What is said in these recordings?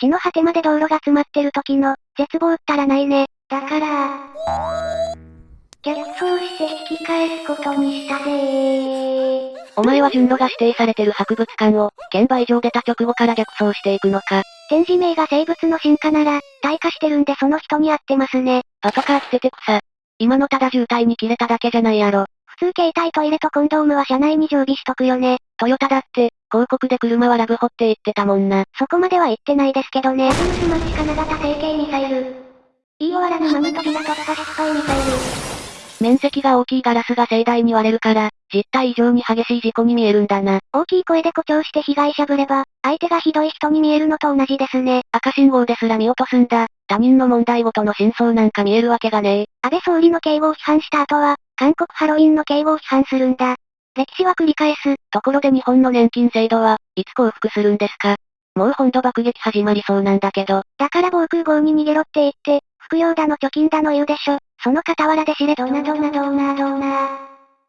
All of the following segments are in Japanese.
地の果てまで道路が詰まってる時の、絶望ったらないね。だから、逆走して引き返すことにしたぜー。お前は順路が指定されてる博物館を、券売場出た直後から逆走していくのか。展示名が生物の進化なら、退化してるんでその人に合ってますね。パトカー捨てて草。今のただ渋滞に切れただけじゃないやろ。普通携帯トイレとコンドームは車内に常備しとくよね。トヨタだって、広告で車はラブホって言ってたもんな。そこまでは言ってないですけどね。アブンスマチ金型成形ミサイル。言い終わらぬマム扉突破失敗ミサイル。面積が大きいガラスが盛大に割れるから、実体以上に激しい事故に見えるんだな。大きい声で誇張して被害者ぶれば、相手がひどい人に見えるのと同じですね。赤信号ですら見落とすんだ。他人の問題ごとの真相なんか見えるわけがねえ。安倍総理の警護を批判した後は、韓国ハロウィンの警護を批判するんだ。歴史は繰り返す。ところで日本の年金制度は、いつ降伏するんですか？もう本土爆撃始まりそうなんだけど。だから防空壕に逃げろって言って、服用だの貯金だの言うでしょ。その傍らで知れどなどなどなどな。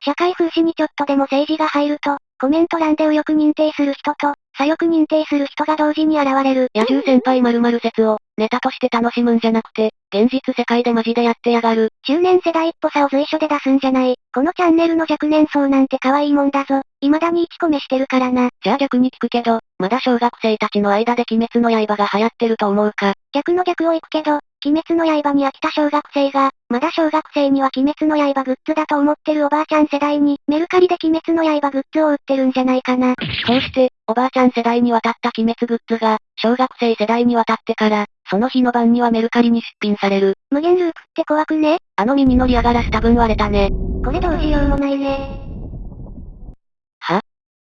社会風刺にちょっとでも政治が入ると、コメント欄で右翼認定する人と、左翼認定する人が同時に現れる。野獣先輩〇〇説を、ネタとして楽しむんじゃなくて、現実世界でマジでやってやがる。中年世代っぽさを随所で出すんじゃない。このチャンネルの若年層なんて可愛いもんだぞ。未だに1個目してるからな。じゃあ逆に聞くけど、まだ小学生たちの間で鬼滅の刃が流行ってると思うか？逆の逆を行くけど、鬼滅の刃に飽きた小学生が、まだ小学生には鬼滅の刃グッズだと思ってるおばあちゃん世代に、メルカリで鬼滅の刃グッズを売ってるんじゃないかな。そうして、おばあちゃん世代に渡った鬼滅グッズが、小学生世代に渡ってから、その日の晩にはメルカリに出品される。無限ループって怖くね？あの耳のリアガラス多分割れたね。これどうしようもないね。は？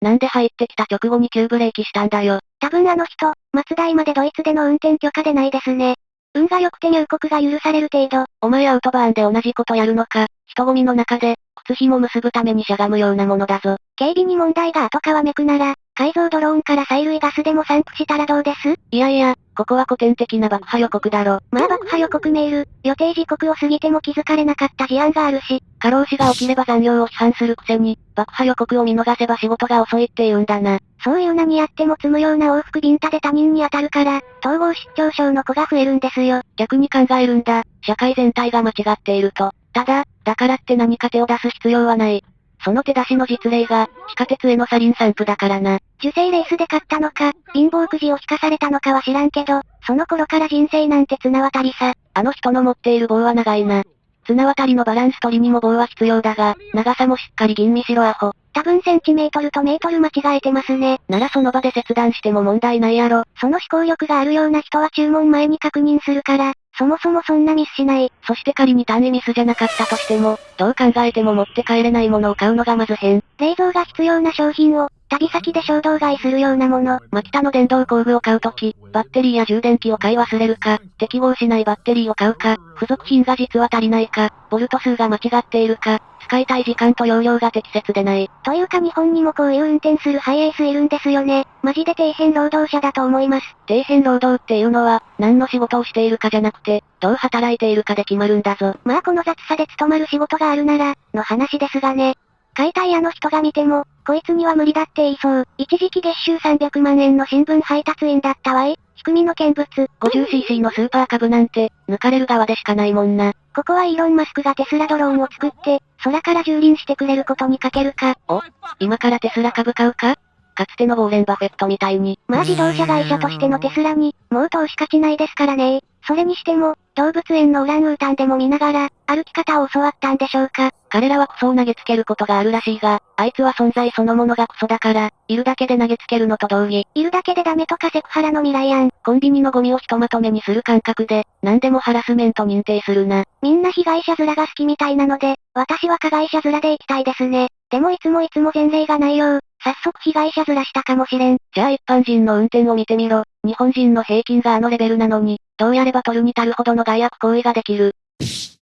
なんで入ってきた直後に急ブレーキしたんだよ。多分あの人、松代までドイツでの運転許可でないですね。運が良くて入国が許される程度。お前アウトバーンで同じことやるのか。人混みの中で、靴紐結ぶためにしゃがむようなものだぞ。警備に問題が後皮めくなら、改造ドローンから催涙ガスでも散布したらどうです？いやいや、ここは古典的な爆破予告だろ。まあ爆破予告メール、予定時刻を過ぎても気づかれなかった事案があるし、過労死が起きれば残業を批判するくせに、爆破予告を見逃せば仕事が遅いって言うんだな。そういう何やっても積むような往復ビンタで他人に当たるから、統合失調症の子が増えるんですよ。逆に考えるんだ。社会全体が間違っていると。ただ、だからって何か手を出す必要はない。その手出しの実例が、地下鉄へのサリン散布だからな。受精レースで買ったのか、貧乏くじを引かされたのかは知らんけど、その頃から人生なんて綱渡りさ。あの人の持っている棒は長いな。綱渡りのバランス取りにも棒は必要だが、長さもしっかり吟味しろアホ。多分センチメートルとメートル間違えてますね。ならその場で切断しても問題ないやろ。その思考力があるような人は注文前に確認するから、そもそもそんなミスしない。そして仮に単位ミスじゃなかったとしても、どう考えても持って帰れないものを買うのがまず変。冷蔵が必要な商品を、旅先で衝動買いするようなもの。マキタの電動工具を買うとき、バッテリーや充電器を買い忘れるか、適合しないバッテリーを買うか、付属品が実は足りないか、ボルト数が間違っているか、使いたい時間と容量が適切でない。というか日本にもこういう運転するハイエースいるんですよね。マジで底辺労働者だと思います。底辺労働っていうのは、何の仕事をしているかじゃなくて、どう働いているかで決まるんだぞ。まあこの雑さで務まる仕事があるなら、の話ですがね。解体屋の人が見ても、こいつには無理だって言いそう。一時期月収300万円の新聞配達員だったわい。仕組みの見物。50cc のスーパー株なんて、抜かれる側でしかないもんな。ここはイーロンマスクがテスラドローンを作って、空から蹂躙してくれることにかけるか。お今からテスラ株買うかかつてのウォーレン・バフェットみたいに。まあ自動車会社としてのテスラに、もう投資価値ないですからねそれにしても、動物園のオランウータンでも見ながら、歩き方を教わったんでしょうか。彼らはクソを投げつけることがあるらしいが、あいつは存在そのものがクソだから、いるだけで投げつけるのと同義。いるだけでダメとかセクハラの未来案。コンビニのゴミをひとまとめにする感覚で、何でもハラスメント認定するな。みんな被害者面が好きみたいなので、私は加害者面で行きたいですね。でもいつもいつも前例がないよう、早速被害者面したかもしれん。じゃあ一般人の運転を見てみろ。日本人の平均があのレベルなのに、どうやれば取るに足るほどの害悪行為ができる。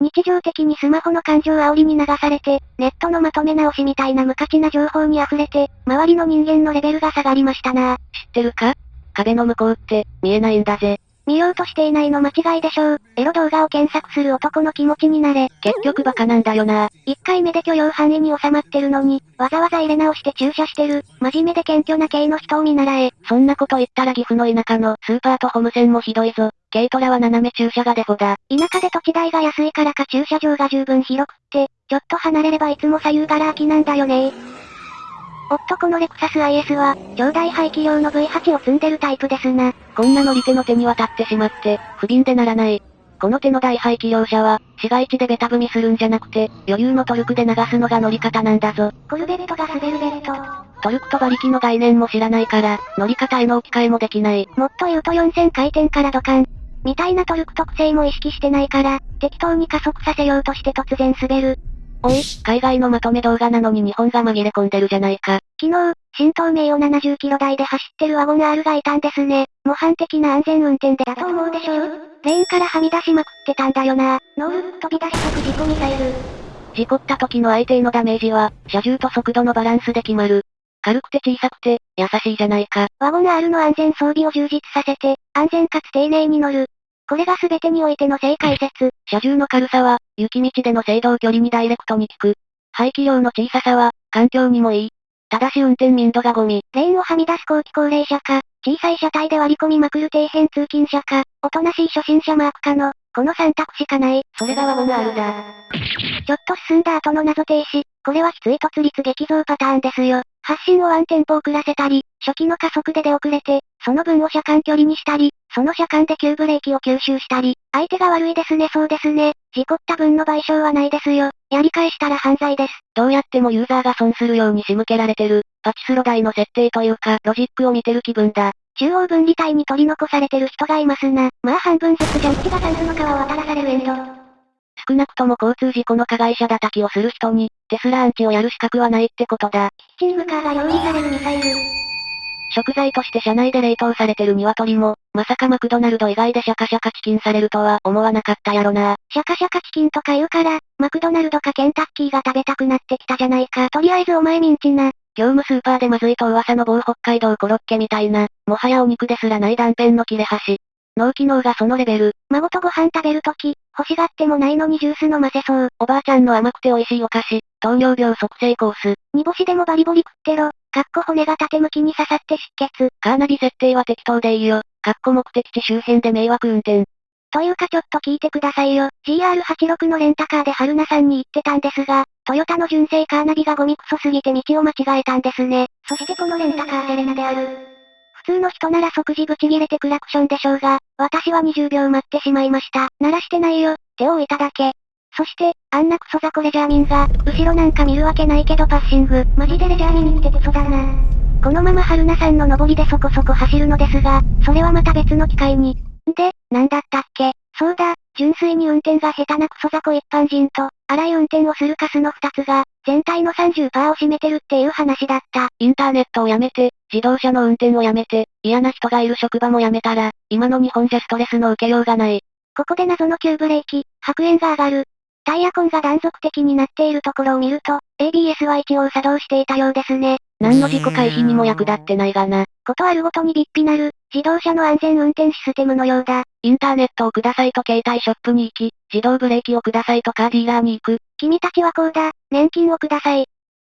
日常的にスマホの感情煽りに流されて、ネットのまとめ直しみたいな無価値な情報に溢れて、周りの人間のレベルが下がりましたな知ってるか？壁の向こうって、見えないんだぜ。見ようとしていないの間違いでしょう。エロ動画を検索する男の気持ちになれ。結局バカなんだよな。1回目で許容範囲に収まってるのに、わざわざ入れ直して駐車してる、真面目で謙虚な系の人を見習え。そんなこと言ったら岐阜の田舎のスーパーとホーム線もひどいぞ。軽トラは斜め駐車がデフォだ。田舎で土地代が安いからか駐車場が十分広くって、ちょっと離れればいつも左右がら空きなんだよねおっとこのレクサス IS は、超大排気量の V8 を積んでるタイプですな。こんな乗り手の手に渡ってしまって、不憫でならない。この手の大排気量車は、市街地でベタ踏みするんじゃなくて、余裕のトルクで流すのが乗り方なんだぞ。コルベットが滑るベット。トルクと馬力の概念も知らないから、乗り方への置き換えもできない。もっと言うと4000回転からドカン。みたいなトルク特性も意識してないから、適当に加速させようとして突然滑る。おい、海外のまとめ動画なのに日本が紛れ込んでるじゃないか。昨日、新東名を70キロ台で走ってるワゴン R がいたんですね。模範的な安全運転でだと思うでしょレーンからはみ出しまくってたんだよな。ノール飛び出し即事故ミサイル。事故った時の相手へのダメージは、車重と速度のバランスで決まる。軽くて小さくて、優しいじゃないか。ワゴン R の安全装備を充実させて、安全かつ丁寧に乗る。これが全てにおいての正解説。車重の軽さは、雪道での制動距離にダイレクトに効く。排気量の小ささは、環境にもいい。ただし運転民度がゴミ。レーンをはみ出す後期高齢者か、小さい車体で割り込みまくる底辺通勤者か、おとなしい初心者マークかの、この3択しかない。それがワゴン R だ。ちょっと進んだ後の謎停止。これはきつい突立激増パターンですよ。発進をワンテンポ遅らせたり、初期の加速で出遅れて、その分を車間距離にしたり、その車間で急ブレーキを吸収したり、相手が悪いですねそうですね。事故った分の賠償はないですよ。やり返したら犯罪です。どうやってもユーザーが損するように仕向けられてる、パチスロ台の設定というか、ロジックを見てる気分だ。中央分離帯に取り残されてる人がいますな。まあ半分ずつジャッジがタンスの川を渡らされるエンド。少なくとも交通事故の加害者叩きをする人に、テスラアンチをやる資格はないってことだ。キッチングカーが用意されるミサイル。食材として車内で冷凍されてる鶏も、まさかマクドナルド以外でシャカシャカチキンされるとは思わなかったやろな。シャカシャカチキンとか言うから、マクドナルドかケンタッキーが食べたくなってきたじゃないか。とりあえずお前ミンチな。業務スーパーでまずいと噂の某北海道コロッケみたいな、もはやお肉ですらない断片の切れ端。脳機能がそのレベル。孫とご飯食べるとき、欲しがってもないのにジュース飲ませそう。おばあちゃんの甘くて美味しいお菓子、糖尿病即成コース。煮干しでもバリボリ食ってろ。かっこ骨が縦向きに刺さって出血。カーナビ設定は適当でいいよ。かっこ目的地周辺で迷惑運転。というかちょっと聞いてくださいよ。GR86 のレンタカーで春菜さんに言ってたんですが、トヨタの純正カーナビがゴミクソすぎて道を間違えたんですね。そしてこのレンタカーセレナである。普通の人なら即時ブチギレてクラクションでしょうが、私は20秒待ってしまいました。鳴らしてないよ、手を置いただけ。そして、あんなクソザコレジャーミンが、後ろなんか見るわけないけどパッシング、マジでレジャーミンってクソだな。このまま春菜さんの登りでそこそこ走るのですが、それはまた別の機会に。んで、なんだったっけ？そうだ、純粋に運転が下手なクソザコ一般人と、荒い運転をするカスの二つが、全体の30%を占めてるっていう話だった。インターネットをやめて、自動車の運転をやめて、嫌な人がいる職場もやめたら、今の日本じゃストレスの受けようがない。ここで謎の急ブレーキ、白煙が上がる。タイヤ痕が断続的になっているところを見ると、ABS は一応作動していたようですね。何の事故回避にも役立ってないがな。ことあるごとにビッピなる、自動車の安全運転システムのようだ。インターネットをくださいと携帯ショップに行き、自動ブレーキをくださいとカーディーラーに行く。君たちはこうだ、年金をください。